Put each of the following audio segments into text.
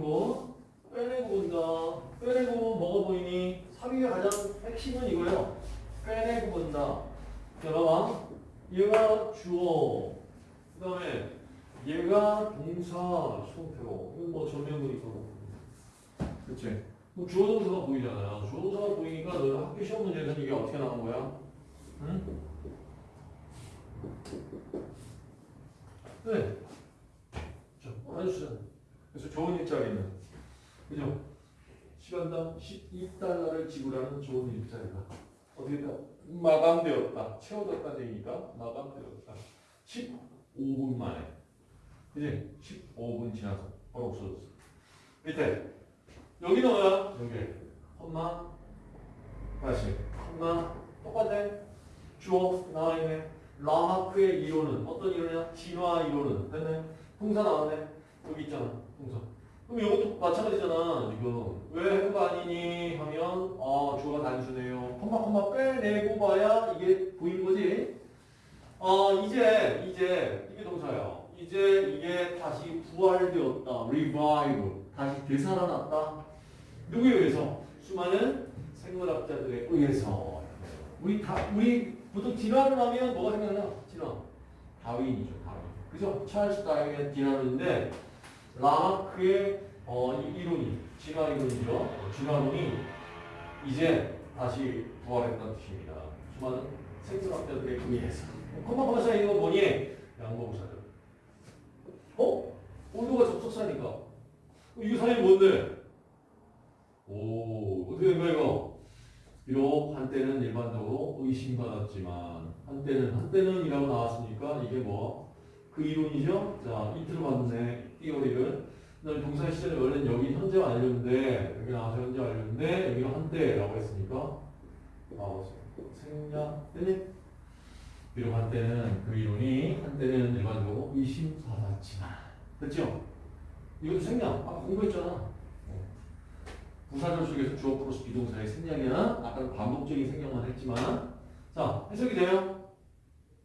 뭐 빼내고 본다. 빼내고 보면 뭐가 보이니? 3위의 가장 핵심은 이거예요. 빼내고 본다. 자, 봐봐. 얘가 주어. 그 다음에 얘가 동사 형태로. 이건 뭐 전면부니까. 그치? 그럼 주어 동사가 보이잖아요. 주어 동사가 보이니까 너희 학교 시험 문제에서는 이게 어떻게 나온 거야? 응? 네. 자, 해주세요. 그래서 좋은 일자리는 그죠? 시간당 12달러를 지불하는 좋은 일자리가 어떻게 다 마감되었다. 채워졌다는 얘기니까 마감되었다. 15분 만에. 그지? 15분 지나서 바로 없어졌어. 밑에 여기는 뭐야? 여기 엄마 다시 엄마 똑같네. 주어 나와 있네. 라마크의 이론은 어떤 이론이야? 진화 이론은 됐네. 동사 나왔네. 여기 있잖아. 동사. 그럼 이것도 마찬가지잖아. 지금 왜 해거 아니니 하면 아 주어가 단순해요. 컴마 컴마 빼내고 봐야 이게 보이는 거지. 어 이제 이제 이게 동사야. 이제 이게 다시 부활되었다. revive. 다시 되살아났다. 누구에 의해서? 수많은 생물학자들에 의해서. 우리 다 우리 보통 진화를 하면 뭐가 생각나? 진화. 다윈이죠. 다윈. 그죠? 찰스 다윈의 진화론인데 라마크의 어, 이 이론이 진화 이론이죠. 어, 진화론이 이제 다시 부활했다는 뜻입니다. 수많은 생물학자들에 의해서. 컴마컴마사 있는 건 뭐니? 양보부사들. 어? 온도가 접속사니까. 이거 사람이 뭔데? 오, 어떻게 된 거야, 이거? 비록 한때는 일반적으로 의심받았지만, 한때는, 한때는 이라고 나왔으니까, 이게 뭐, 그 이론이죠? 자, 이틀을 봤네, 띠오리를. 그다음에 동사 시절에 원래는 여기 현재 완료인데, 여기 나와서 현재 완료인데, 여기는 한때라고 했으니까, 아, 생략, 됐니? 비록 한때는 그 이론이, 한때는 일반적으로 의심받았지만, 됐죠? 이것도 생략. 아까 공부했잖아. 부사절 속에서 주어 플러스 비동사의 생략이나 아까는 반복적인 생략만 했지만 자 해석이 돼요?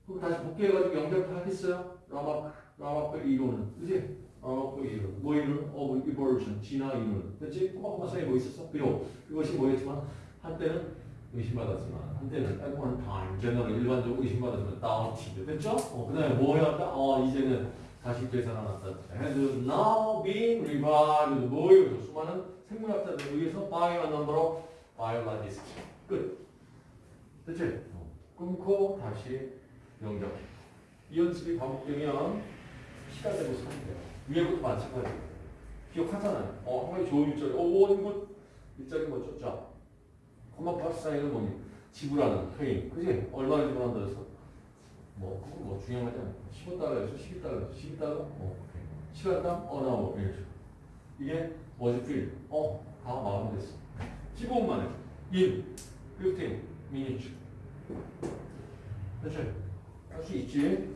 그럼 다시 복귀해가지고 연결 하겠어요? 라마크 라마크 이론은 그지? 라마크 이론 뭐 이론? of evolution 진화 이론 됐지? 콤마 콤마 사이에 뭐 있었어? 비록 그것이 뭐였지만 한때는 의심받았지만 한때는 one time generally 일반적으로 의심받았지만 doubted 됐죠? 어, 그 다음에 뭐 해왔다? 어 이제는 다시 되살아났다 has now been revived 뭐예요? 수많은 생물학자들에 의해서 by a number of biologists. 끝. 됐지? 어. 끊고 다시 연결. 이 연습이 반복되면 시간 되고 있으면 돼요. 위에부터 마찬가지. 기억하잖아요. 어, 한 가지 좋은 일자리. 어, 뭐, 이거, 일자리 뭐죠? 자, 콤마 파스 사인은 뭐니? 지불하는, paying. 그지? 얼마를 지불한다 해서. 뭐, 그건 뭐 중요한 거지 않아. 15달러에서 12달러, 12달러? 어, 오케이. 시간당 어나워. 이런 식으로. 이게 was. 어, 다 마감됐어. 15분 만에. in 15 minutes. 그렇지? 할 수 있지?